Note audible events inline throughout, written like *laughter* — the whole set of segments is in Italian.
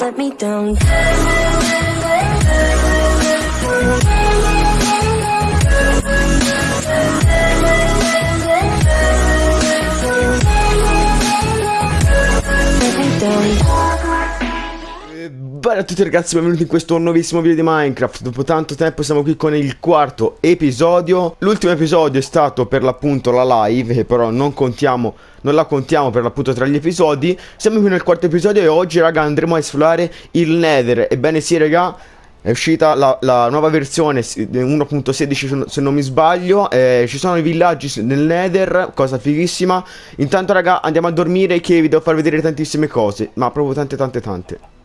let me down Bella a tutti ragazzi, benvenuti in questo nuovissimo video di Minecraft. Dopo tanto tempo siamo qui con il quarto episodio. L'ultimo episodio è stato per l'appunto la live Che però non contiamo, non la contiamo per l'appunto tra gli episodi. Siamo qui nel quarto episodio e oggi raga andremo a esplorare il Nether. Ebbene sì raga è uscita la, la nuova versione 1.16 se non mi sbaglio. Eh, Ci sono i villaggi nel nether Cosa fighissima. Intanto raga andiamo a dormire che vi devo far vedere tantissime cose Ma proprio tante tante tante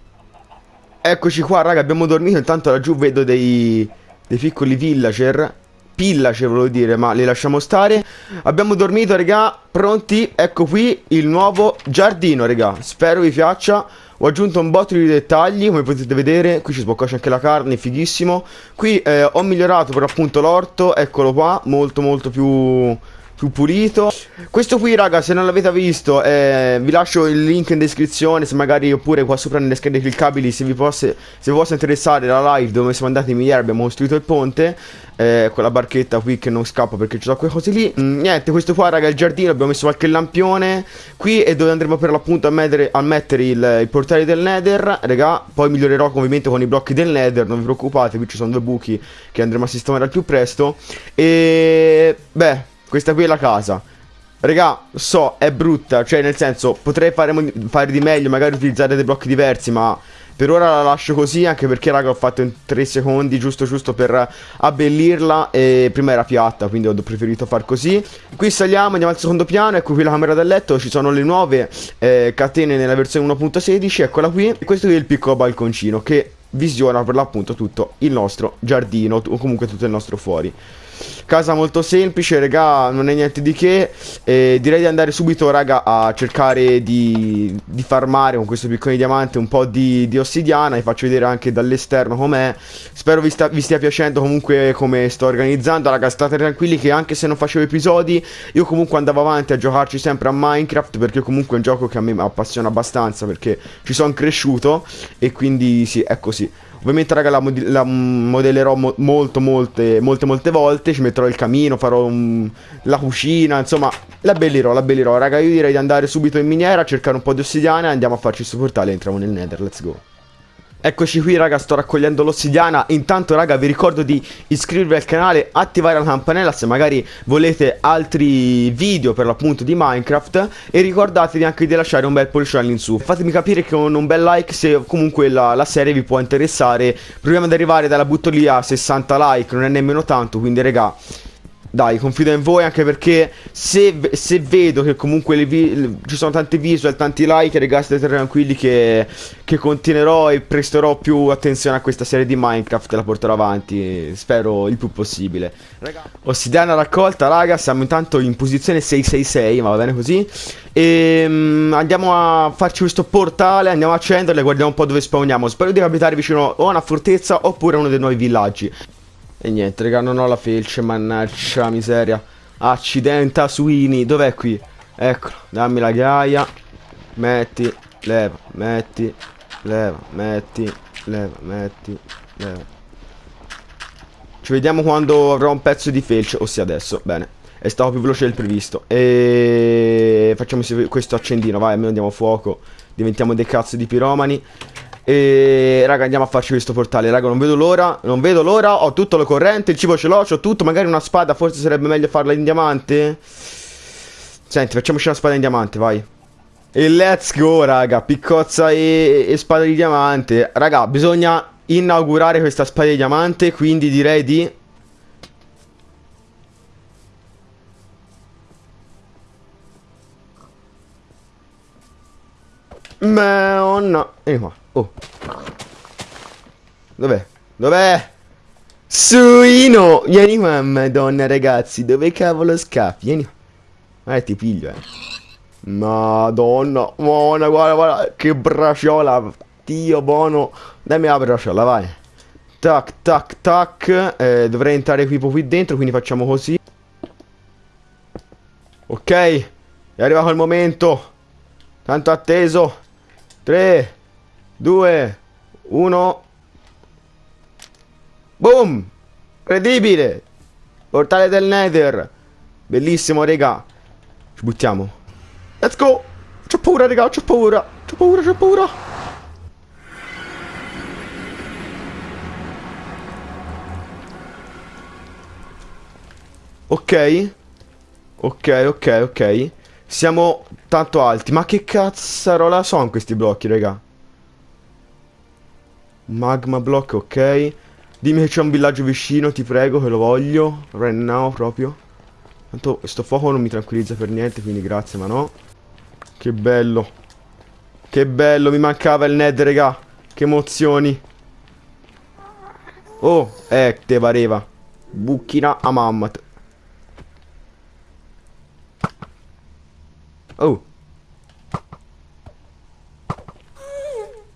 Eccoci qua raga abbiamo dormito. Intanto laggiù vedo dei, dei piccoli villager. Pillager volevo dire ma li lasciamo stare. Abbiamo dormito raga Pronti? Ecco qui il nuovo giardino raga. Spero vi piaccia. Ho aggiunto un botto di dettagli, come potete vedere, qui ci sboccascia anche la carne, fighissimo. Qui eh, ho migliorato per appunto l'orto, eccolo qua, molto molto più, più pulito. Questo qui raga, se non l'avete visto, eh, vi lascio il link in descrizione, se magari oppure qua sopra nelle schede cliccabili, se vi, posse, se vi possa interessare la live dove siamo andati in miniera, abbiamo costruito il ponte. Eh, quella barchetta qui che non scappa perché ci sono quelle cose lì mm, Niente questo qua raga è il giardino Abbiamo messo qualche lampione Qui è dove andremo per l'appunto a mettere, a mettere il, i portali del nether Raga poi migliorerò ovviamente con i blocchi del nether Non vi preoccupate qui ci sono due buchi Che andremo a sistemare al più presto E beh questa qui è la casa. Raga, so, è brutta, cioè nel senso, potrei fare, fare di meglio, magari utilizzare dei blocchi diversi, ma per ora la lascio così anche perché raga ho fatto in 3 secondi giusto giusto per abbellirla e prima era piatta quindi ho preferito far così. Qui saliamo andiamo al secondo piano ecco qui la camera da letto ci sono le nuove eh, catene nella versione 1.16 eccola qui. E questo qui è il piccolo balconcino che visiona per l'appunto tutto il nostro giardino o comunque tutto il nostro fuori Casa molto semplice, raga, non è niente di che. E direi di andare subito, raga, a cercare di, di farmare con questo piccolo diamante un po' di, di ossidiana. Vi faccio vedere anche dall'esterno com'è. Spero vi, sta, vi, stia piacendo comunque come sto organizzando. Raga, state tranquilli che anche se non facevo episodi, io comunque andavo avanti a giocarci sempre a Minecraft. Perché comunque è un gioco che a me appassiona abbastanza. Perché ci sono cresciuto. E quindi sì, è così. Ovviamente raga la, mod la modellerò mo molto molte molte molte volte. Ci metterò il camino, farò un la cucina Insomma la bellirò, la bellirò Raga io direi di andare subito in miniera Cercare un po' di ossidiana e andiamo a farci questo portale entriamo nel nether, let's go Eccoci qui raga, sto raccogliendo l'ossidiana. Intanto raga vi ricordo di iscrivervi al canale Attivare la campanella se magari volete altri video per l'appunto di Minecraft. E ricordatevi anche di lasciare un bel pollice all'insù Fatemi capire con un bel like se comunque la, la, serie vi può interessare. Proviamo ad arrivare dalla butto lì a 60 like, non è nemmeno tanto Quindi raga dai, confido in voi anche perché se, se vedo che comunque ci sono tanti visual, tanti like, ragazzi, state tranquilli che, che, continuerò e presterò più attenzione a questa serie di Minecraft e la porterò avanti, spero il più possibile. Raga. Ossidiana raccolta, raga, siamo intanto in posizione 666, ma va bene così. E um, andiamo a farci questo portale, andiamo a accenderlo e guardiamo un po' dove spawniamo. Spero di capitare vicino o a una fortezza oppure a uno dei nuovi villaggi. E niente, raga, non ho la felce, mannaggia miseria. Accidenta suini, dov'è qui? Eccolo, dammi la ghiaia. Metti, leva, metti, leva, metti, leva, metti, leva. Ci vediamo quando avrò un pezzo di felce, ossia adesso, bene. È stato più veloce del previsto. E facciamo questo accendino, vai, almeno andiamo fuoco. Diventiamo dei cazzo di piromani. E raga andiamo a farci questo portale. Raga non vedo l'ora Non vedo l'ora. Ho tutto lo corrente Il cibo ce l'ho Ho tutto. Magari una spada Forse sarebbe meglio farla in diamante. Senti facciamoci una spada in diamante Vai. E let's go raga. Piccozza e, e spada di diamante. Raga bisogna inaugurare questa spada di diamante Quindi direi di Ma oh no Vieni qua Oh. Dov'è? Dov'è? Suino! Vieni qua, madonna ragazzi. Dove cavolo scappi? Vieni qua. Eh, ti piglio, eh. Madonna. Buona, guarda, guarda. Che braciola. Dio buono. Dammi la braciola, vai. Tac, tac, tac. Eh, dovrei entrare qui, qui dentro, quindi facciamo così. Ok. È arrivato il momento. Tanto atteso. 3, 2, 1. Boom! Incredibile! Portale del Nether. Bellissimo, raga. Ci buttiamo. Let's go! C'ho paura, raga, c'ho paura. C'ho paura, c'ho paura. Ok. Ok, ok, ok. Siamo tanto alti. Ma che cazzarola sono questi blocchi, raga? Magma block, ok. Dimmi che c'è un villaggio vicino, ti prego, che lo voglio. Right now, proprio. Tanto sto fuoco non mi tranquillizza per niente, quindi grazie, ma no. Che bello. Che bello, mi mancava il Ned, raga. Che emozioni. Oh, eh, te pareva. Bucchina a mammat. Oh.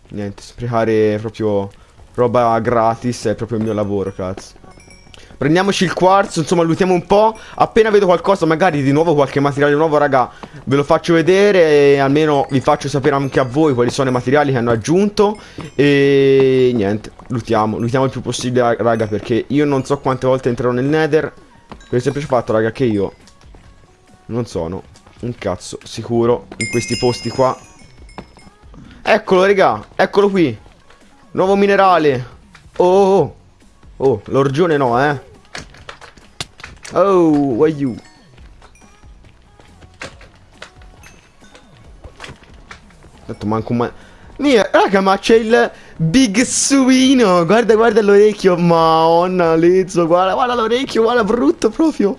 Niente, sprecare proprio roba gratis è proprio il mio lavoro, cazzo. Prendiamoci il quarzo, insomma, lutiamo un po'. Appena vedo qualcosa, magari di nuovo qualche materiale nuovo, raga, ve lo faccio vedere e almeno vi faccio sapere anche a voi quali sono i materiali che hanno aggiunto. E niente, lutiamo, lutiamo il più possibile, raga, perché io non so quante volte entrerò nel Nether. Per il semplice fatto, raga, che io non sono un cazzo sicuro in questi posti qua. Eccolo, raga, eccolo qui. Nuovo minerale. Oh, oh, oh, l'orgione no, eh. Oh, why you? Detto manco un ma... Mia, raga, ma c'è il Big Suino. Guarda, guarda l'orecchio. Madonna, Lezzo, guarda, guarda l'orecchio, guarda, brutto proprio.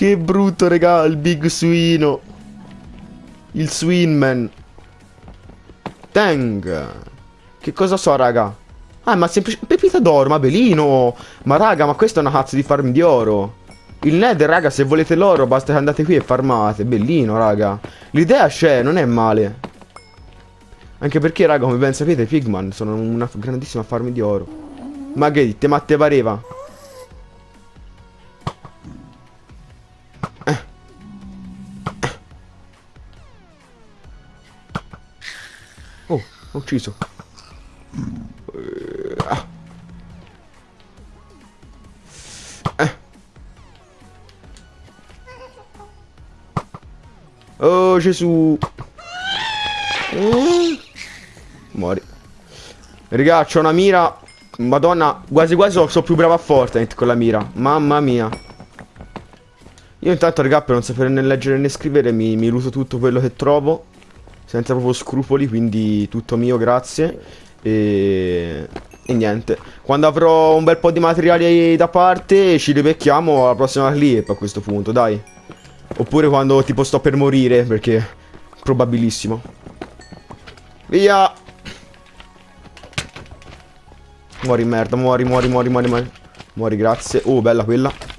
Che brutto, raga, il Big Suino. Il Swinman. Tang. Che cosa so, raga? Ah, ma semplice... Pepita d'oro, ma belino. Ma raga, ma questa è una cazzo di farm di oro. Il Nether, raga, se volete l'oro basta che andate qui e farmate. Bellino, raga. L'idea c'è, non è male. Anche perché, raga, come ben sapete, i Pigman sono una grandissima farm di oro. Ma che dite, ma te pareva? Ho ucciso. Oh Gesù. Mm. Muori. Raga c'ho una mira. Madonna Quasi quasi so, so più bravo a Fortnite con la mira. Mamma mia. Io intanto raga per non sapere né leggere né scrivere Mi, mi luto tutto quello che trovo Senza proprio scrupoli Quindi tutto mio grazie E... E niente Quando avrò un bel po' di materiali da parte Ci ribecchiamo alla prossima clip a questo punto Dai Oppure quando tipo sto per morire, perché probabilissimo. Via! Muori merda, muori, muori, muori, muori, muori. Muori, grazie. Oh, bella quella.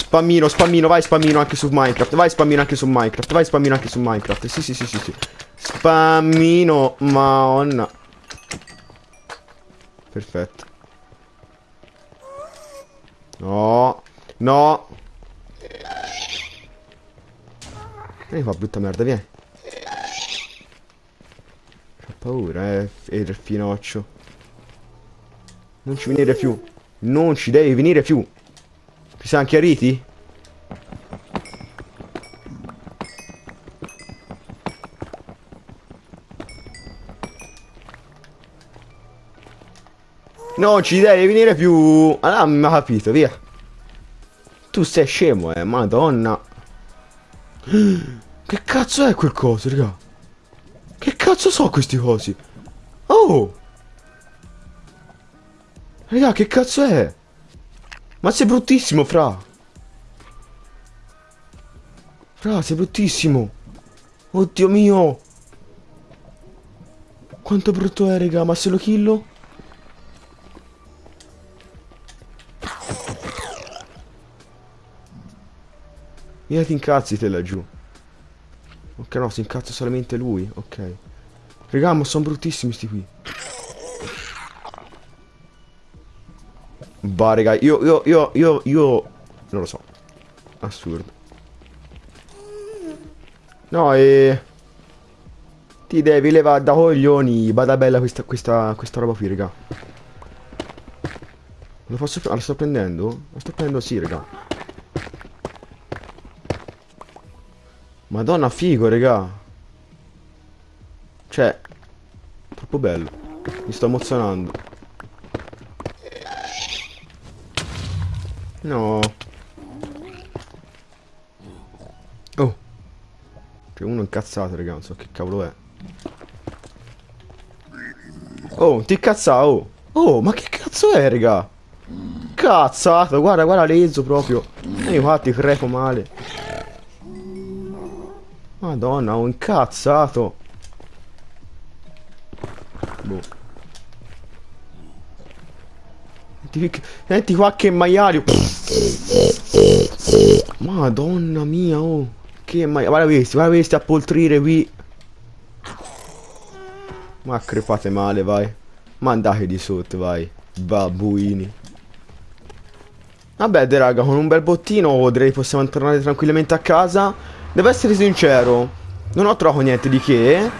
Spammino, spammino, vai spammino anche su Minecraft. Vai spammino anche su Minecraft. Vai spammino anche su Minecraft. Sì, sì, sì, sì, sì. Spammino, maonna. Perfetto. No. No. Vieni qua, brutta merda, vieni. Ho paura, eh, il finoccio. Non ci venire più. Non ci devi venire più. Siamo chiariti? Non ci devi venire più. Allora mi ha capito, via. Tu sei scemo, eh, madonna. *gasps* Che cazzo è quel coso, raga? Che cazzo so questi cosi? Oh! Raga, che cazzo è? Ma sei bruttissimo, fra. Fra, sei bruttissimo. Oddio mio. Quanto brutto è, raga, ma se lo killo? Via ti incazzi te laggiù. Ok, no, si incazza solamente lui. Ok. Raga, ma sono bruttissimi sti qui. Bah, raga, io, io, io, io, io... Non lo so. Assurdo. No, e... Ti devi levare da coglioni. Bada bella questa, questa, questa roba qui, raga. Lo posso... Ah, la sto prendendo? La sto prendendo sì, raga. Madonna, figo, raga. Cioè... Troppo bello. Mi sto emozionando. No. Oh. C'è uno incazzato, raga. Non so che cavolo è. Oh, ti incazza, oh. Oh, ma che cazzo è, raga? Cazzato, guarda, guarda Lezzo proprio. E infatti crepo male. Madonna, ho incazzato. Boh. Senti, qua che maiario. Madonna mia, oh. Che maiario. Guarda questi, guarda questi a poltrire qui. Ma crepate male, vai. Ma andate di sotto, vai. Babbuini. Vabbè, dai, raga, con un bel bottino direi possiamo tornare tranquillamente a casa. Devo essere sincero, non ho trovato niente di che,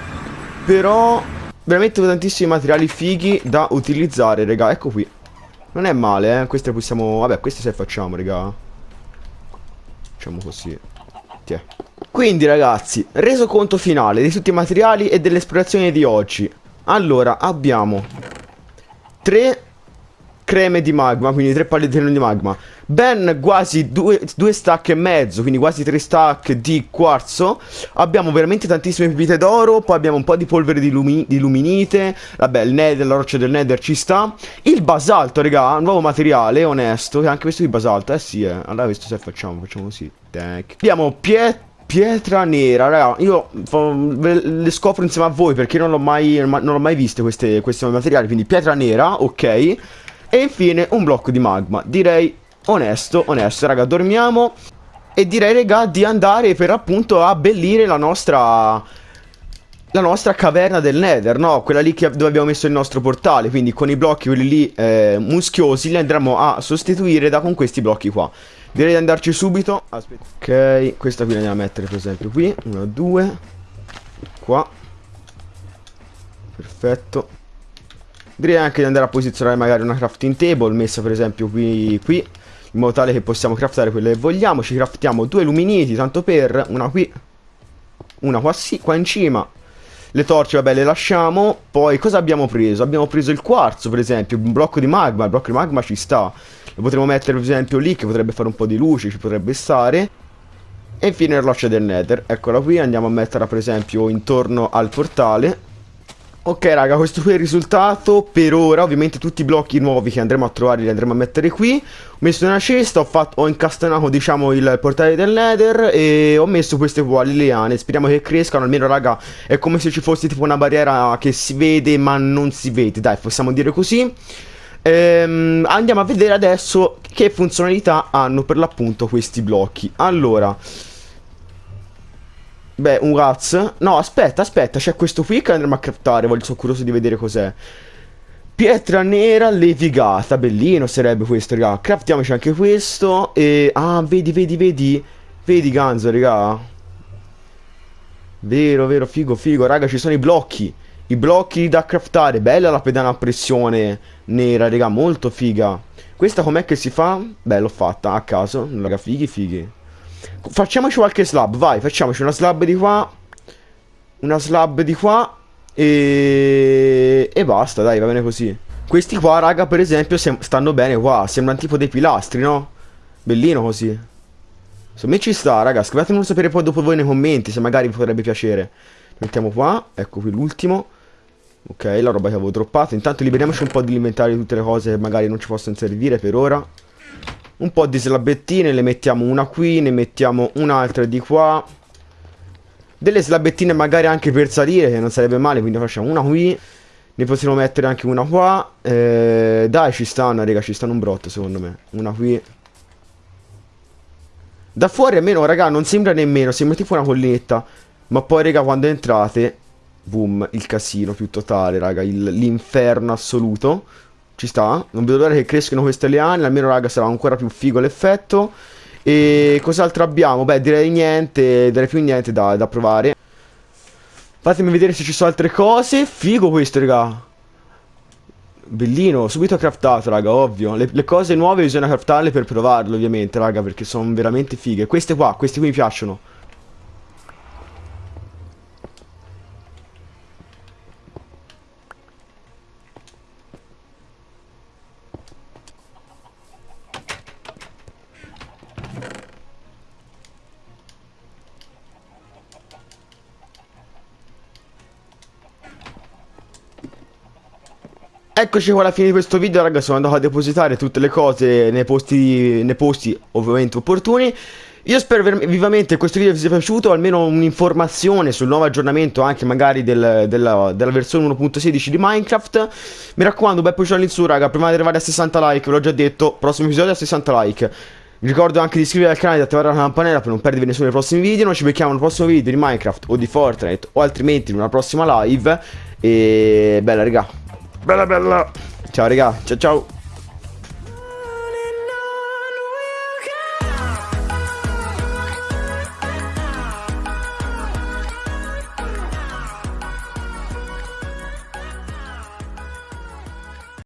però veramente tantissimi materiali fighi da utilizzare, raga. Ecco qui. Non è male, eh. Queste possiamo... Vabbè, queste se facciamo, raga. Facciamo così. Tiè. Quindi, ragazzi, reso conto finale di tutti i materiali e dell'esplorazione di oggi. Allora, abbiamo tre creme di magma, quindi tre pallettine di magma, ben quasi due, due, stack e mezzo, quindi quasi tre stack di quarzo, abbiamo veramente tantissime pepite d'oro, poi abbiamo un po' di polvere di, lumi, di luminite, vabbè il nether, la roccia del nether ci sta, il basalto raga, nuovo materiale, onesto, anche questo di basalto, eh sì, eh. allora questo se facciamo, facciamo così, tac. Abbiamo pietra Pietra nera, raga, io le scopro insieme a voi perché non l'ho mai, non mai viste queste, questi materiali, quindi pietra nera, ok. E infine un blocco di magma, direi onesto, onesto, raga, dormiamo. E direi, raga, di andare per appunto a abbellire la nostra... La nostra caverna del nether, no? Quella lì dove abbiamo messo il nostro portale. Quindi con i blocchi, quelli lì eh, muschiosi Li andremo a sostituire da con questi blocchi qua. Direi di andarci subito. Aspetta. Ok, questa qui la andiamo a mettere per esempio qui. Una, due. Qua. Perfetto. Direi anche di andare a posizionare magari una crafting table Messa per esempio qui, qui In modo tale che possiamo craftare quelle che vogliamo Ci craftiamo due luminiti tanto per Una qui Una qua sì, qua in cima le torce, vabbè, le lasciamo. Poi, cosa abbiamo preso? Abbiamo preso il quarzo, per esempio, un blocco di magma. Il blocco di magma ci sta. Lo potremmo mettere, per esempio, lì, che potrebbe fare un po' di luce, ci potrebbe stare. E infine la roccia del nether. Eccola qui, andiamo a metterla, per esempio, intorno al portale. Ok raga, questo qui è il risultato. Per ora, ovviamente tutti i blocchi nuovi che andremo a trovare li andremo a mettere qui. Ho messo una cesta, ho, fatto, ho incastonato diciamo il portale del nether E ho messo queste qua, le liane. Speriamo che crescano, almeno raga È come se ci fosse tipo una barriera che si vede ma non si vede. Dai, possiamo dire così. Ehm, Andiamo a vedere adesso che funzionalità hanno per l'appunto questi blocchi. Allora Beh, un Raz. No, aspetta, aspetta, c'è questo qui che andremo a craftare, voglio, sono curioso di vedere cos'è. Pietra nera levigata, bellino sarebbe questo, raga. Craftiamoci anche questo e... Ah, vedi, vedi, vedi? Vedi, Ganzo, raga? Vero, vero, figo, figo. Raga, ci sono i blocchi. I blocchi da craftare. Bella la pedana a pressione nera, raga, molto figa. Questa com'è che si fa? Beh, l'ho fatta a caso. Raga, fighi, fighi. Facciamoci qualche slab, vai, facciamoci una slab di qua. Una slab di qua. E... E basta, dai, va bene così. Questi qua, raga, per esempio, stanno bene qua. Sembrano tipo dei pilastri, no? Bellino così. Secondo me ci sta, raga. Scrivetemelo sapere poi dopo voi nei commenti, se magari vi potrebbe piacere. Mettiamo qua. Ecco qui l'ultimo. Ok, la roba che avevo droppato. Intanto liberiamoci un po' di inventario di tutte le cose che magari non ci possono servire per ora un po' di slabettine, le mettiamo una qui, ne mettiamo un'altra di qua. Delle slabettine magari anche per salire, che non sarebbe male, quindi facciamo una qui. Ne possiamo mettere anche una qua. Eh, dai, ci stanno, raga, ci stanno un brotto secondo me. Una qui. Da fuori almeno, raga, non sembra nemmeno, sembra tipo una collinetta. Ma poi, raga, quando entrate, boom, il casino più totale, raga, l'inferno assoluto. Ci sta? Non vedo l'ora che crescano queste liane, almeno raga sarà ancora più figo l'effetto. E cos'altro abbiamo? Beh, direi niente, direi più niente da, da provare. Fatemi vedere se ci sono altre cose. Figo questo, raga. Bellino, subito craftato, raga, ovvio. Le, le cose nuove bisogna craftarle per provarle, ovviamente, raga, perché sono veramente fighe. Queste qua, queste qui mi piacciono. Eccoci qua alla fine di questo video raga sono andato a depositare tutte le cose nei posti, nei posti ovviamente opportuni Io spero vivamente che questo video vi sia piaciuto almeno un'informazione sul nuovo aggiornamento anche magari del, della, della, versione 1.16 di Minecraft Mi raccomando bel pollice in su raga prima di arrivare a 60 like ve l'ho già detto prossimo episodio a 60 like vi ricordo anche di iscrivervi al canale e di attivare la campanella per non perdervi nessuno dei prossimi video. Noi ci becchiamo nel prossimo video di Minecraft o di Fortnite o altrimenti in una prossima live. E bella raga. Bella bella. Ciao raga, ciao ciao.